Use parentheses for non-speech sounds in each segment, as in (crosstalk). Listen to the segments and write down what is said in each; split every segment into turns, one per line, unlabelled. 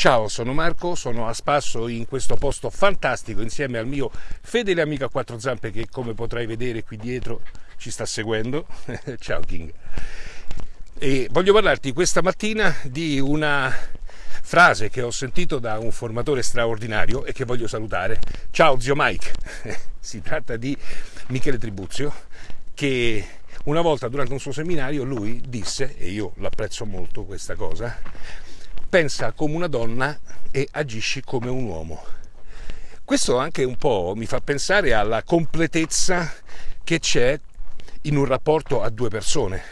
Ciao, sono Marco, sono a spasso in questo posto fantastico insieme al mio fedele amico a quattro zampe che come potrai vedere qui dietro ci sta seguendo. (laughs) Ciao King. E voglio parlarti questa mattina di una frase che ho sentito da un formatore straordinario e che voglio salutare. Ciao zio Mike. (laughs) si tratta di Michele Tribuzio che una volta durante un suo seminario lui disse, e io l'apprezzo molto questa cosa, pensa come una donna e agisci come un uomo. Questo anche un po' mi fa pensare alla completezza che c'è in un rapporto a due persone,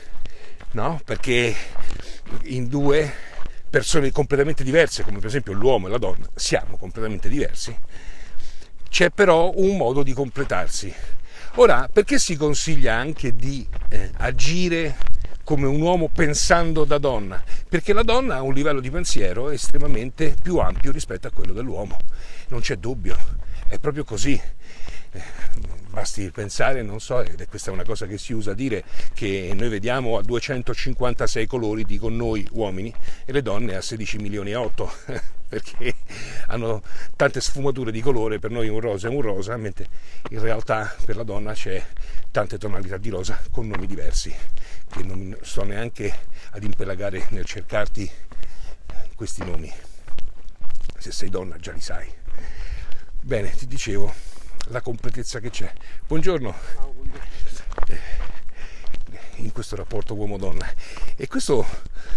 no? Perché in due persone completamente diverse, come per esempio l'uomo e la donna, siamo completamente diversi, c'è però un modo di completarsi. Ora, perché si consiglia anche di eh, agire come un uomo pensando da donna, perché la donna ha un livello di pensiero estremamente più ampio rispetto a quello dell'uomo, non c'è dubbio, è proprio così. Eh, basti pensare, non so, ed è questa una cosa che si usa dire, che noi vediamo a 256 colori, dico noi uomini, e le donne a 16 milioni e 8, (laughs) perché hanno tante sfumature di colore, per noi un rosa è un rosa, mentre in realtà per la donna c'è tante tonalità di rosa con nomi diversi che non sto neanche ad impelagare nel cercarti questi nomi. Se sei donna già li sai. Bene, ti dicevo, la completezza che c'è. Buongiorno. In questo rapporto uomo-donna. E questo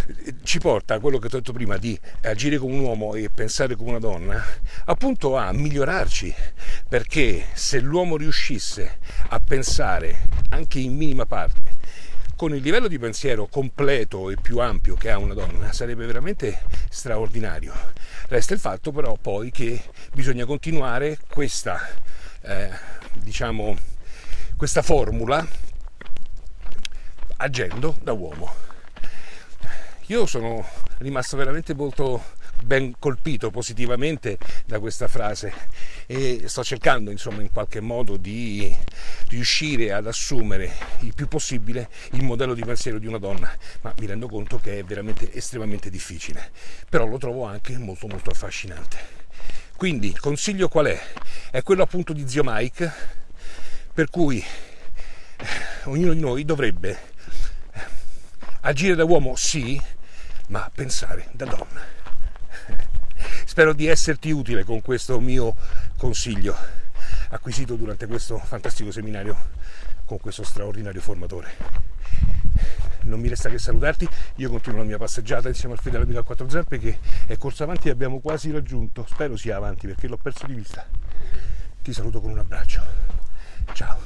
eh, ci porta a quello che ho detto prima di agire come un uomo e pensare come una donna, appunto a migliorarci, perché se l'uomo riuscisse a pensare anche in minima parte con il livello di pensiero completo e più ampio che ha una donna sarebbe veramente straordinario. Resta il fatto però poi che bisogna continuare questa, eh, diciamo, questa formula agendo da uomo. Io sono rimasto veramente molto ben colpito positivamente da questa frase e sto cercando insomma in qualche modo di riuscire ad assumere il più possibile il modello di pensiero di una donna, ma mi rendo conto che è veramente estremamente difficile, però lo trovo anche molto molto affascinante. Quindi il consiglio qual è? È quello appunto di zio Mike, per cui eh, ognuno di noi dovrebbe agire da uomo sì, ma pensare da donna. Spero di esserti utile con questo mio consiglio acquisito durante questo fantastico seminario con questo straordinario formatore. Non mi resta che salutarti, io continuo la mia passeggiata insieme al fedele amico a quattro zampe che è corso avanti e abbiamo quasi raggiunto, spero sia avanti perché l'ho perso di vista. Ti saluto con un abbraccio. Ciao.